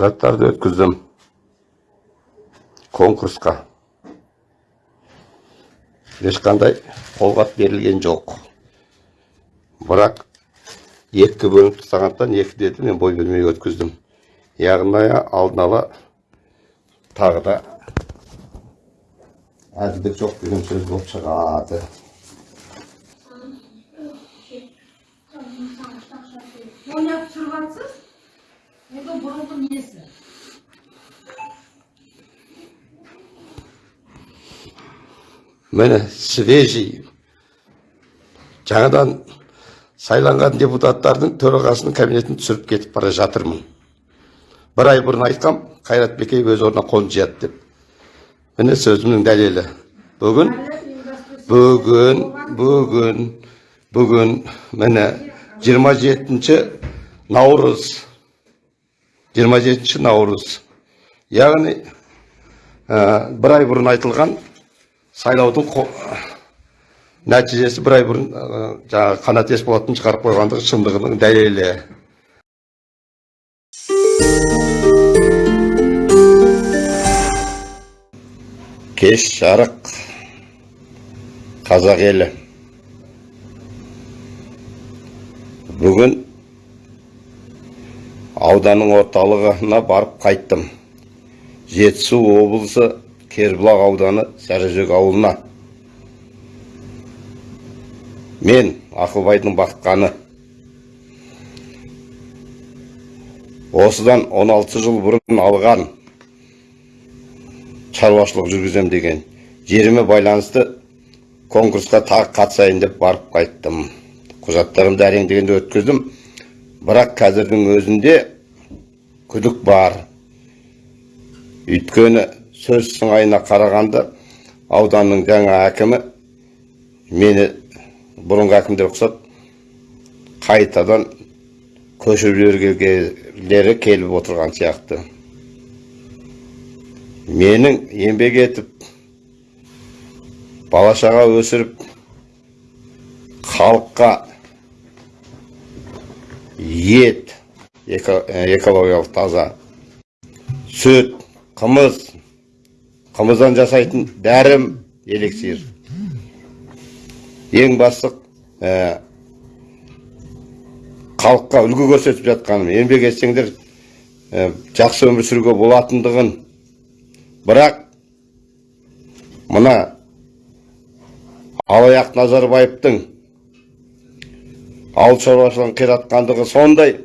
құжаттарды өткіздім. Конкурсқа. Ешқандай қолғап берілген жоқ. Бірақ екі бөлініп тастағандықтан екі деді мен бой бермей өткіздім. Яғни алдын ала тағы да әділдік жоқ деген сөз болып шығады. Міне свежий жаңадан сайланған депутаттардың төрағасының кабинетін түсіріп кетіп бара жатырмын бір ай бұрын айтқам қайрат бекеев өз орнына қолын жияды деп міне сөзімнің дәлелі бүгін бүгін бүгін бүгін міне 27 наурыз 27 наурыз яғни ә, бір ай бұрын айтылған сайлаудың нәтижесі бір ай бұрын жаңағы қанат есболаттың шығарып қойғандығы шындығының дәлелі. Кеш жарық. Қазақ елі. Бүгін ауданның орталығына барып қайттым. Жетісу облысы кербұлақ ауданы сарыжөк ауылына. Мен ақылбайдың бақытқаны. Осыдан 16 жыл бұрын алған шаруашылық жүргізем деген жеріме байланысты конкурсқа тағы қатысайын деп барып қайттым. Құжаттарымды әрең дегенде өткіздім. Бірақ қазірдің өзінде күдік бар. Өйткені сөз сыңайына қарағанда ауданның жаңа әкімі мені бұрынғы әкімдер ұқсап қайтадан көшіріп жібергілері келіп отырған сияқты. Менің еңбек етіп бала шаға өсіріп халыққа ет эко- экологиялық таза сүт қымыз қымыздан жасайтын дәрім эликсир ең басты ә, халыққа үлгі көрсетіп жатқаным еңбек етсеңдер ә, жақсы өмір сүруге болатындығын. Бірақ мына алаяқ назарбаевтың ауыл шаруашылығын қиратқандығы сондай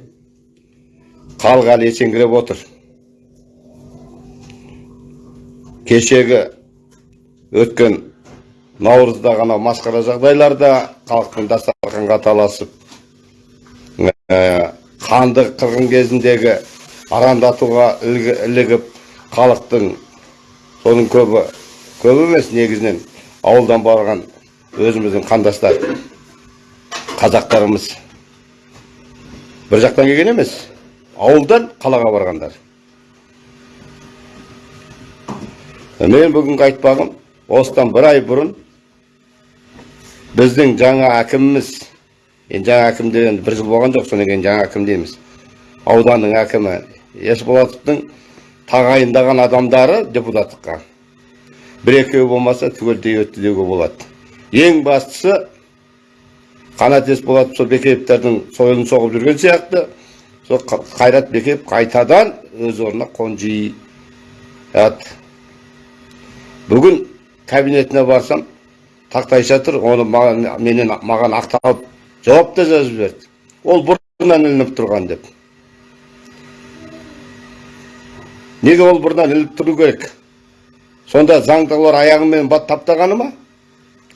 халық әлі есеңгіреп отыр. Кешегі өткен наурызда ғана масқара жағдайларда халықтың дастарханға таласып ә, қанды қырғын кезіндегі арандатуға ілігіп халықтың соның көбі көп емес негізінен ауылдан барған өзіміздің қандастар қазақтарымыз. бір жақтан келген емес ауылдан қалаға барғандар. Мен бүгінгі айтпағым осыдан бір ай бұрын біздің жаңа әкіміміз енді жаңа әкім деген бір жыл болған жоқ содан кейін жаңа әкім дейміз ауданның әкімі есболатовтың тағайындаған адамдары депутаттыққа бір екеуі болмаса түгелдей өтті деуге болады ең бастысы қанат есболатов сол бекеевтердің сойылын соғып жүрген сияқты сол қайрат бекеев қайтадан өз орнына қонжияды бүгін кабинетіне барсам тақтайша тұр оны маған, менен маған ақталып жауап та жазып жіберді ол бұрыннан ілініп тұрған деп неге ол бұрыннан ілініп тұру керек сонда заңдылар аяғымен бат таптағаны ма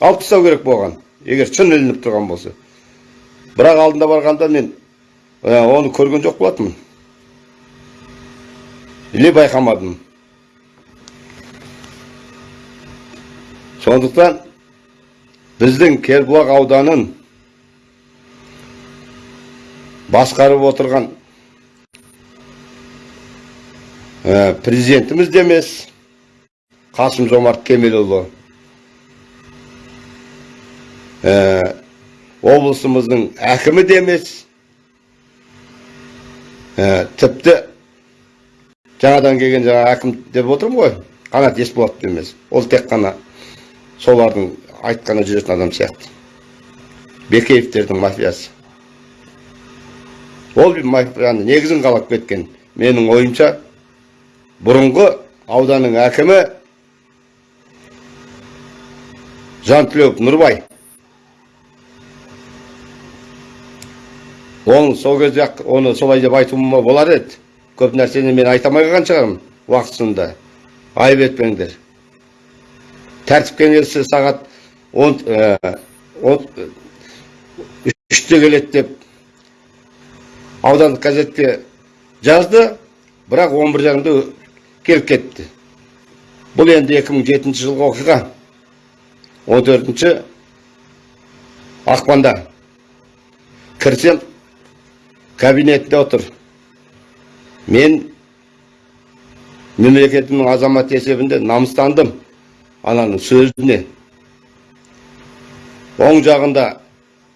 алып тастау керек болған егер шын ілініп тұрған болса бірақ алдында барғанда мен оны көрген жоқ болатынмын или байқамадым сондықтан біздің кербұлақ ауданын басқарып отырған ә, президентіміз де емес қасым жомарт кемелұлы. Ә, облысымыздың әкімі де емес. Ә, тіпті жаңадан келген жаңа әкім деп отырмын ғой қанат есболатов емес. Ол тек қана солардың айтқаны жүретін адам сияқты. Бекеевтердің мафиясы. Ол мафияны негізін қалап кеткен. Менің ойымша бұрынғы ауданның әкімі жантілеуов нұрбай. Оны сол кезде оны солай деп айтуыма болар еді. Көп нәрсені мен айта алмай қалған шығармын уақытысында. Айып етпеңдер. Тәртіп кеңесі сағат он он үште келеді деп аудандық газетке жазды бірақ он бір жарымда келіп кетті. Бұл енді 2007 жылғы оқиға. 14 ақпанда кірсем кабинетте отыр. Мен мемлекетімнің азаматы есебінде намыстандым. Ананың сөзіне. Оң жағында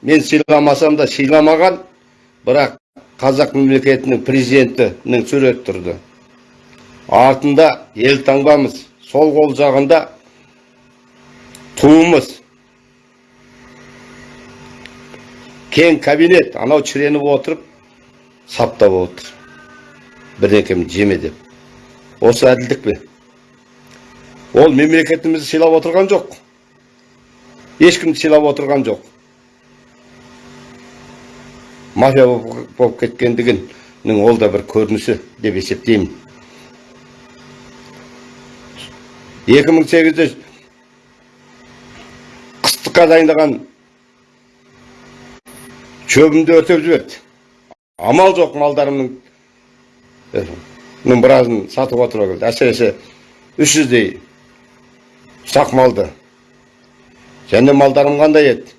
мен сыйламасам да сыйламаған бірақ қазақ мемлекетінің президентінің суреті тұрды. Артында елтаңбамыз сол қол жағында туымыз. Кең кабинет анау шіреніп отырып саптап отыр. Бірдеңкемді жеме деп. Осы әділдік пе? Ол мемлекетімізді сыйлап отырған жоқ. Ешкімді сыйлап отырған жоқ. Мафия болып кеткендігінің ол да бір көрінісі деп есептеймін. 2008-де қыстыққа дайындаған шөбімді өртеп жіберді. Амал жоқ малдарымныңның біразын сатып отыруға келді. әсіресе үш жүздей ұсақ малды және малдарым қандай еді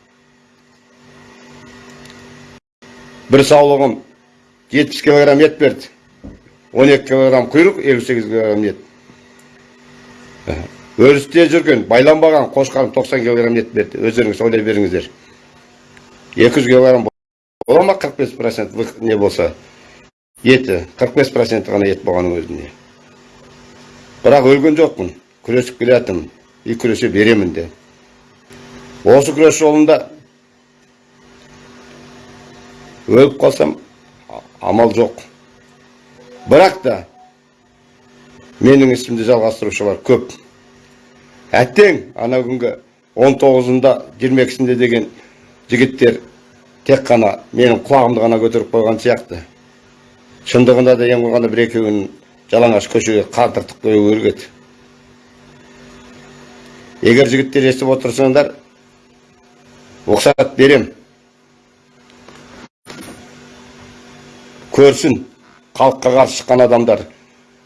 бір саулығым жетпіс килограмм ет берді он екі килограмм құйрық елу сегіз килограмм ет өрісте жүрген байланбаған қошқарым тоқсан килограмм ет берді өздеріңіз ойлай беріңіздер екі жүз килограмм бола ма қырық бес процент не болса еті қырық бес проценті ғана ет болғанның өзінде бірақ өлген жоқпын күресіп келе и күресе беремін де осы күрес жолында өліп қалсам амал жоқ бірақ та менің ісімді жалғастырушылар көп әттең ана күнгі он тоғызында жиырма екісінде деген жігіттер тек қана менің құлағымды ғана көтеріп қойған сияқты шындығында да ең болғанда бір екеуін жалаңаш көшеге қатыртып қою керек еді егер жігіттер естіп отырсаңдар рұқсат берем. Көрсін халыққа қарсы шыққан адамдар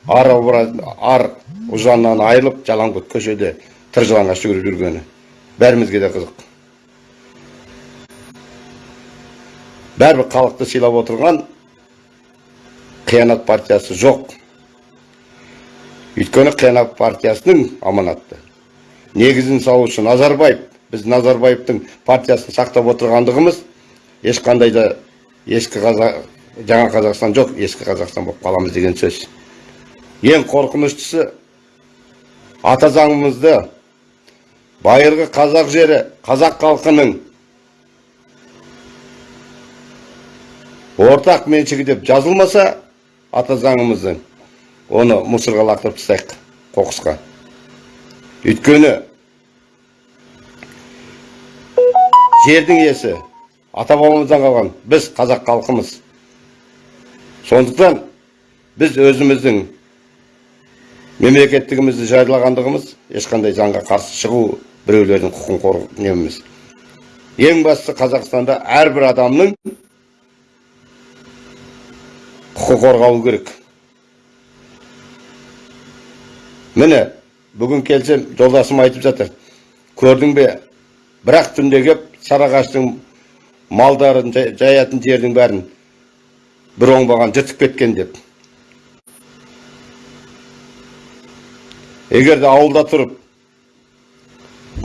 ар ар ұжаннан айырылып жалаңбұт көшеде тыр жалаңаш жүгіріп жүргені бәрімізге де қызық. Бәрібір халықты сыйлап отырған қиянат партиясы жоқ. Өйткені қиянат партиясының аманатты негізін салушы назарбаев біз назарбаевтың партиясын сақтап отырғандығымыз ешқандай да ескі қазақ жаңа қазақстан жоқ ескі қазақстан болып қаламыз деген сөз. Ең қорқыныштысы ата заңымызды байырғы қазақ жері қазақ халқының ортақ меншігі деп жазылмаса ата заңымыздың оны мусорға лақтырып тастайық қоқысқа. Өйткені жердің иесі ата бабамыздан қалған біз қазақ халқымыз. Сондықтан біз өзіміздің мемлекеттігімізді жариялағандығымыз ешқандай заңға қарсы шығу біреулердің құқығын қорғау неміз ең бастысы қазақстанда әрбір адамның құқық қорғауы керек. Міне бүгін келсем жолдасым айтып жатыр көрдің бе бірақ түнде кеп сарыағаштың малдарын жаятын жердің бәрін бір оңбаған жыртып кеткен деп егер де ауылда тұрып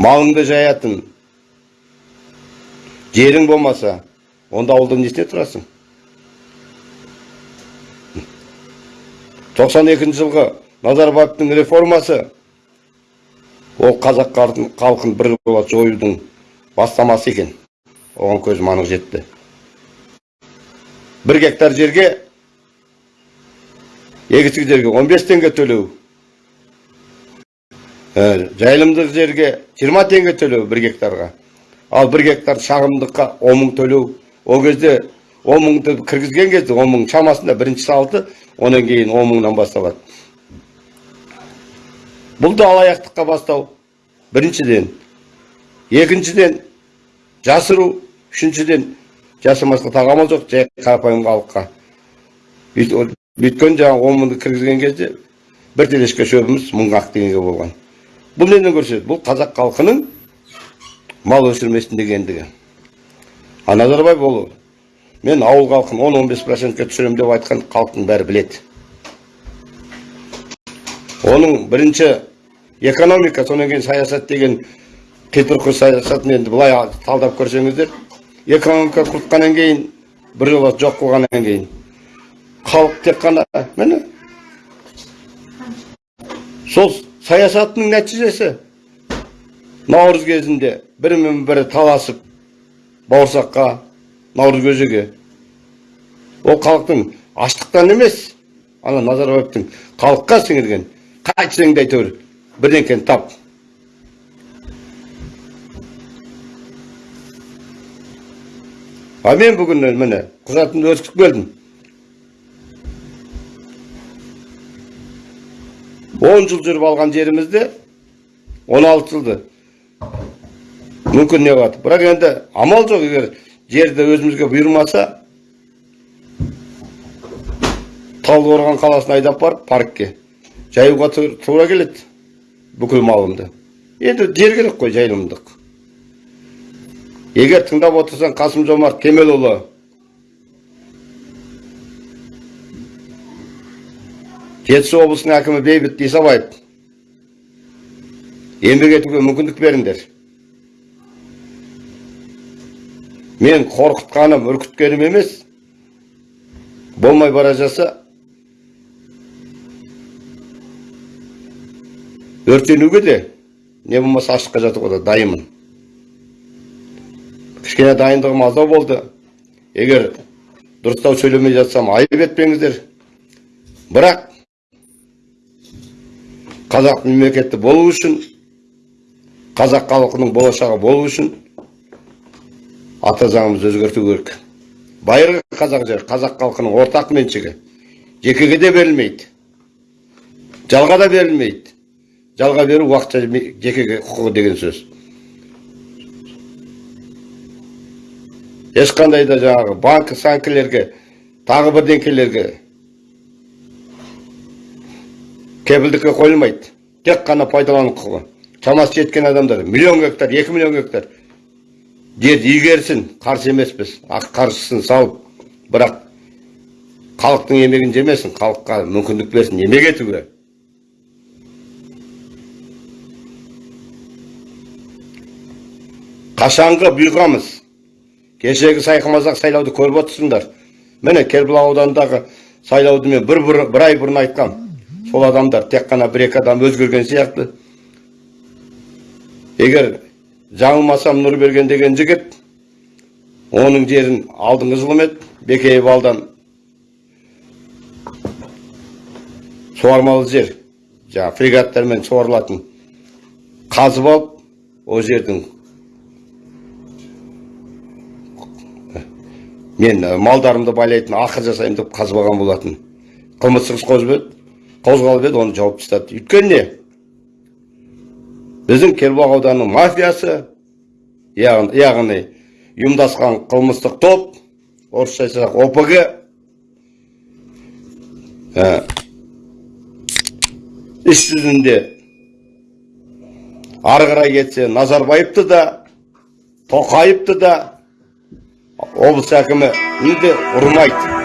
малыңды жаятын жерің болмаса онда ауылда несіне тұрасың тоқсан екінші жылғы назарбаевтың реформасы ол қазақ халқын- халқын біржола жоюдың бастамасы екен. Оған көзім анық жетті. бір гектар жерге егістік жерге 15 теңге төлеу. Ә, жайылымдық жерге 20 теңге төлеу бір гектарға. Ал бір гектар шағымдыққа 10 мың төлеу. Ол кезде 10 мыңды кіргізген кезде 10 мың шамасында бірінші салты онан кейін 10 мыңнан басталады. Бұл да алаяқтыққа бастау. Біріншіден екіншіден жасыру. Үшіншіден жасырмасқа тағамы жоқ жай қарапайым халыққа. Өйткені жаңағы он мыңды кіргізген кезде бір телешке шөбіміз мың ақ теңге болған. Бұл неден көрсетеді? Бұл қазақ халқының мал өсірмесін дегендігі. А назарбаев мен ауыл халқын 10-15 процентке түсіремін деп айтқан халықтың бәрі біледі. Оның бірінші экономика содан кейін саясат деген қитұрқы саясатын енді былай талдап көрсеңіздер экономика құртқаннан кейін біржола жоқ қылғаннан кейін. Халық тек қана міне. Сол саясатының нәтижесі. Наурыз кезінде бірімен бірі таласып бауырсаққа наурыз көжеге. Ол халықтың аштықтан емес ана назарбаевтың халыққа сіңірген қайтсең де әйтеуір бірдеңкені тап. А мен бүгін міне құжатымды өткізіп келдім. Он жыл жүріп алған жерімізде 16 жылды. Мүмкін не болады бірақ енді амал жоқ егер жерді өзімізге бұйырмаса талдықорған қаласына айдап барып паркке. Жаюға ту- тура келеді бүкіл малымды енді жер керек қой жайылымдық егер тыңдап отырсаң қасым жомарт кемелұлы жетісу облысының әкімі бейбіт исабаев еңбек етуге мүмкіндік беріңдер мен қорқытқаным үркіткенім емес болмай бара жатса өртенуге де не болмаса ашыққа жатуға да дайынмын. Кішкене дайындығым аздау болды. Егер дұрыстау сөйлемей жатсам айып етпеңіздер. Бірақ қазақ мемлекеті болу үшін қазақ халқының болашағы болу үшін ата заңымызды өзгерту керек. Байырғы қазақ жер қазақ халқының ортақ меншігі. Жекеге де берілмейді. Жалға да берілмейді. Жалға беру уақытша жекеге құқығы деген сөз. Ешқандай да жаңағы банк санкілерге тағы бірдеңкелерге кепілдікке қойылмайды. Тек қана пайдалану құқығы. Шамасы жеткен адамдар миллион гектар екі миллион гектар. Жерді игерсін қарсы емеспіз. Қаржысын салып бірақ халықтың еңбегін жемесін халыққа мүмкіндік берсін еңбек етуге қашанғы бұйығамыз. Кешегі сайқымазақ сайлауды көріп отырсыңдар. Міне кербұлақ ауданындағы сайлауды мен бір, бір, бір ай бұрын айтқам. Сол адамдар тек қана бір екі адам өзгерген сияқты. Егер жаңылмасам нұрберген деген жігіт оның жерін алдыңғы жылым еді бекеев алдан. Суармалы жер жаңағы фрегаттармен суарылатын қазып алып ол жердің мен ә, малдарымды байлайтын ақыр жасаймын деп қазып алған болатын. Қылмыстық іс қозып қозғалып еді оны жауып тастады. Өйткені не біздің кербұлақ ауданының мафиясы яғни, яғни ұйымдасқан қылмыстық топ орысша айтсақ опг ә, іс жүзінде ары қарай кетсе назарбаевты да тоқаевты да облыс әкімі де ұрмайды